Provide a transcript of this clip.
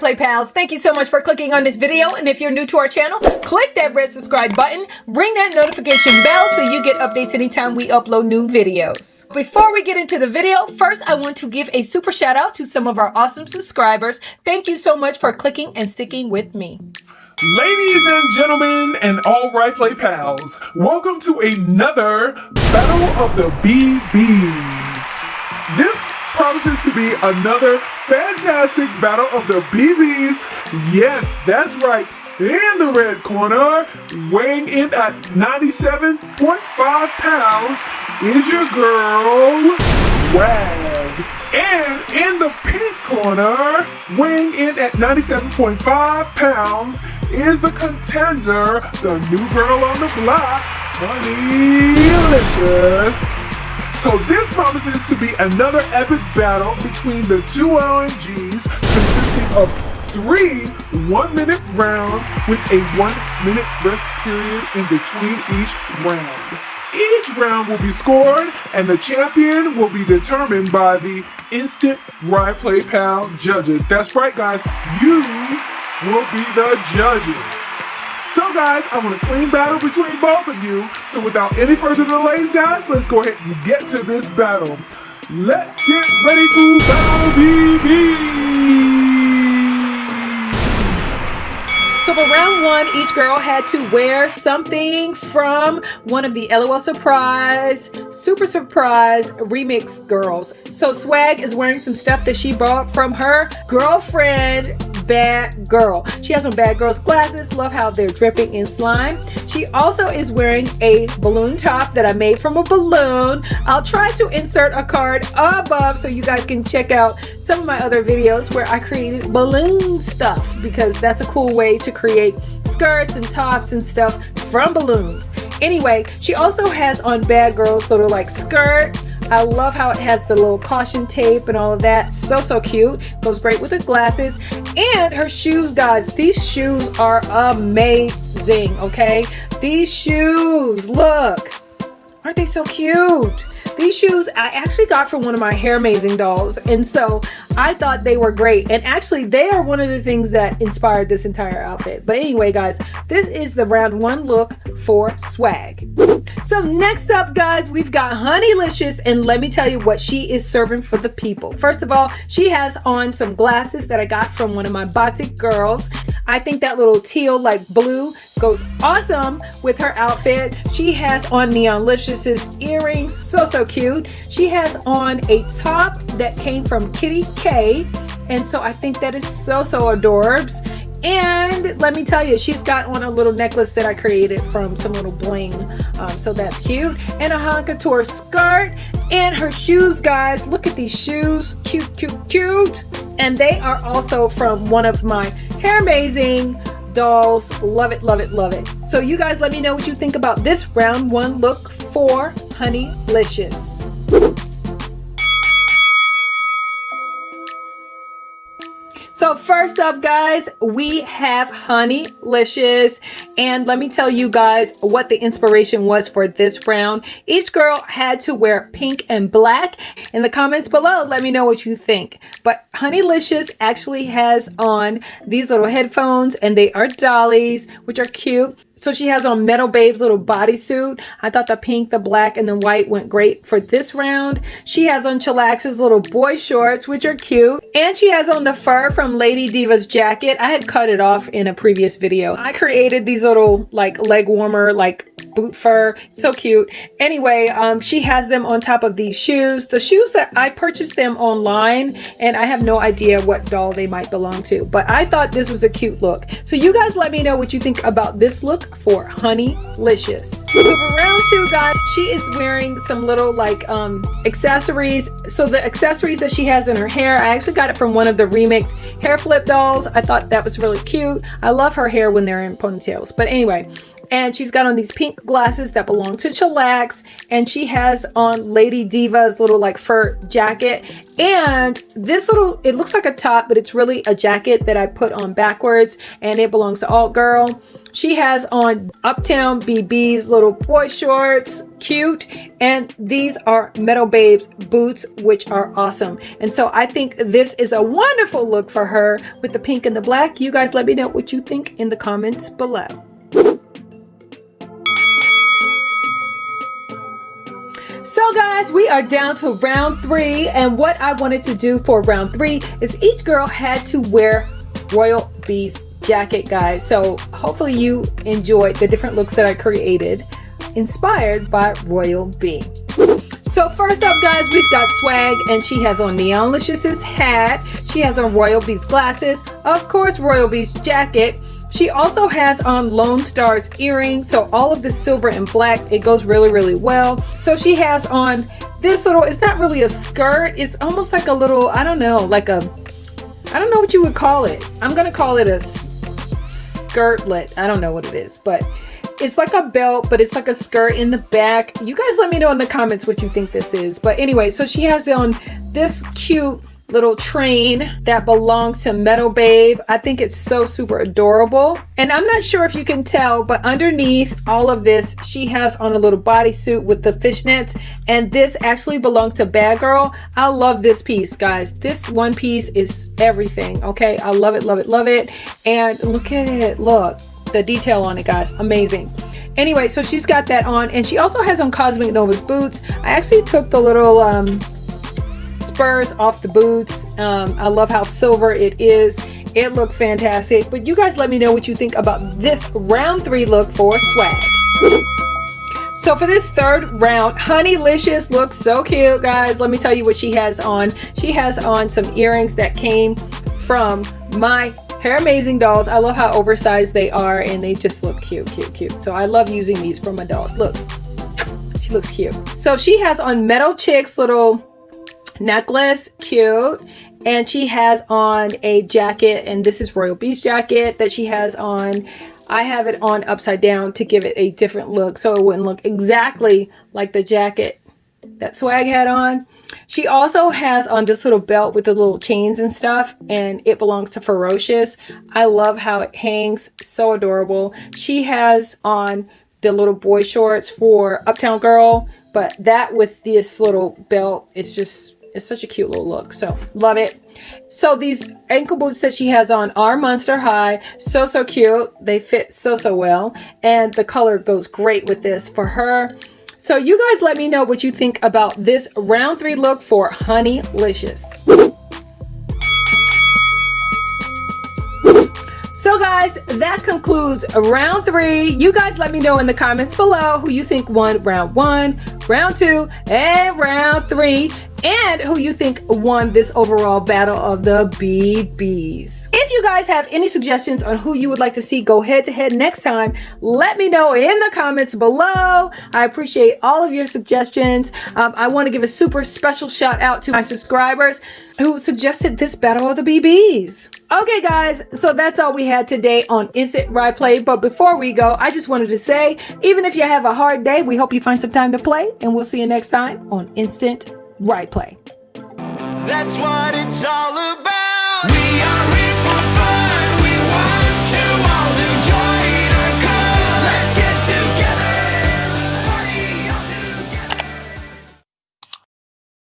Play Pals, thank you so much for clicking on this video. And if you're new to our channel, click that red subscribe button, ring that notification bell so you get updates anytime we upload new videos. Before we get into the video, first I want to give a super shout out to some of our awesome subscribers. Thank you so much for clicking and sticking with me. Ladies and gentlemen and all right play pals, welcome to another Battle of the BBs. This promises to be another fantastic Battle of the BBs. Yes, that's right. In the red corner, weighing in at 97.5 pounds, is your girl, Swag. And in the pink corner, weighing in at 97.5 pounds, is the contender, the new girl on the block, Honeylicious. So this promises to be another epic battle between the two LNGs consisting of three one-minute rounds with a one-minute rest period in between each round. Each round will be scored and the champion will be determined by the instant Right Play Pal judges. That's right guys, you will be the judges. So guys, I want a clean battle between both of you. So without any further delays, guys, let's go ahead and get to this battle. Let's get ready to battle BB! So for round one, each girl had to wear something from one of the LOL Surprise, Super Surprise Remix girls. So Swag is wearing some stuff that she bought from her girlfriend bad girl. She has some bad girl's glasses. Love how they're dripping in slime. She also is wearing a balloon top that I made from a balloon. I'll try to insert a card above so you guys can check out some of my other videos where I created balloon stuff because that's a cool way to create skirts and tops and stuff from balloons. Anyway, she also has on Bad Girl's of like skirt I love how it has the little caution tape and all of that. So, so cute. Goes great with the glasses. And her shoes, guys. These shoes are amazing, okay? These shoes, look. Aren't they so cute? These shoes I actually got from one of my Hair Amazing dolls. And so I thought they were great. And actually they are one of the things that inspired this entire outfit. But anyway, guys, this is the round one look for swag. So next up, guys, we've got Honeylicious. And let me tell you what she is serving for the people. First of all, she has on some glasses that I got from one of my Boxy girls. I think that little teal like blue goes awesome with her outfit. She has on Neon Neonlicious's earrings, so, so cute. She has on a top that came from Kitty K. And so I think that is so, so adorbs. And let me tell you, she's got on a little necklace that I created from some little bling. Um, so that's cute. And a Couture skirt. And her shoes, guys. Look at these shoes. Cute, cute, cute. And they are also from one of my Hair Amazing dolls. Love it, love it, love it. So you guys let me know what you think about this round one look for Honeylicious. So first up guys, we have Honeylicious and let me tell you guys what the inspiration was for this round. Each girl had to wear pink and black. In the comments below, let me know what you think. But Honeylicious actually has on these little headphones and they are dollies, which are cute. So she has on Metal Babe's little bodysuit. I thought the pink, the black, and the white went great for this round. She has on Chillax's little boy shorts, which are cute. And she has on the fur from Lady Diva's jacket. I had cut it off in a previous video. I created these little like leg warmer, like boot fur. So cute. Anyway, um, she has them on top of these shoes. The shoes that I purchased them online and I have no idea what doll they might belong to. But I thought this was a cute look. So you guys let me know what you think about this look for Honeylicious. So for round two, guys, she is wearing some little like um, accessories. So the accessories that she has in her hair, I actually got it from one of the remix hair flip dolls. I thought that was really cute. I love her hair when they're in ponytails. But anyway, and she's got on these pink glasses that belong to Chillax and she has on Lady Diva's little like fur jacket and this little it looks like a top but it's really a jacket that I put on backwards and it belongs to Alt Girl She has on Uptown BB's little boy shorts, cute, and these are Metal Babes boots, which are awesome. And so I think this is a wonderful look for her with the pink and the black. You guys let me know what you think in the comments below. So guys, we are down to round three and what I wanted to do for round three is each girl had to wear Royal Bees jacket guys. So hopefully you enjoyed the different looks that I created inspired by Royal Bee. So first up guys, we've got Swag and she has on Neonlicious's hat. She has on Royal Bee's glasses. Of course, Royal Bee's jacket. She also has on Lone Star's earrings. So all of the silver and black, it goes really, really well. So she has on this little, it's not really a skirt. It's almost like a little, I don't know, like a, I don't know what you would call it. I'm going to call it a skirtlet. I don't know what it is, but it's like a belt, but it's like a skirt in the back. You guys let me know in the comments what you think this is. But anyway, so she has on this cute little train that belongs to Metal Babe. I think it's so super adorable. And I'm not sure if you can tell, but underneath all of this, she has on a little bodysuit with the fishnets. And this actually belongs to Bad Girl. I love this piece, guys. This one piece is everything, okay? I love it, love it, love it. And look at it, look. The detail on it, guys, amazing anyway so she's got that on and she also has on cosmic nova's boots i actually took the little um spurs off the boots. Um, I love how silver it is. It looks fantastic. But you guys let me know what you think about this round three look for swag. So for this third round, Honeylicious looks so cute, guys. Let me tell you what she has on. She has on some earrings that came from my Hair Amazing dolls. I love how oversized they are and they just look cute, cute, cute. So I love using these for my dolls. Look, she looks cute. So she has on Metal Chicks little necklace cute. And she has on a jacket and this is Royal Bee's jacket that she has on. I have it on upside down to give it a different look so it wouldn't look exactly like the jacket that swag had on. She also has on this little belt with the little chains and stuff and it belongs to ferocious. I love how it hangs so adorable. She has on the little boy shorts for uptown girl but that with this little belt is just it's such a cute little look. So love it. So these ankle boots that she has on are Monster High. So, so cute. They fit so, so well. And the color goes great with this for her. So you guys let me know what you think about this round three look for Honeylicious. So guys, that concludes round three. You guys let me know in the comments below who you think won round one, round two, and round three, and who you think won this overall battle of the BBs. If you guys have any suggestions on who you would like to see go head to head next time, let me know in the comments below. I appreciate all of your suggestions. Um, I want to give a super special shout out to my subscribers who suggested this battle of the BBs. Okay guys, so that's all we had today on Instant Ride Play. But before we go, I just wanted to say, even if you have a hard day, we hope you find some time to play. And we'll see you next time on Instant Ride Play. That's what it's all about.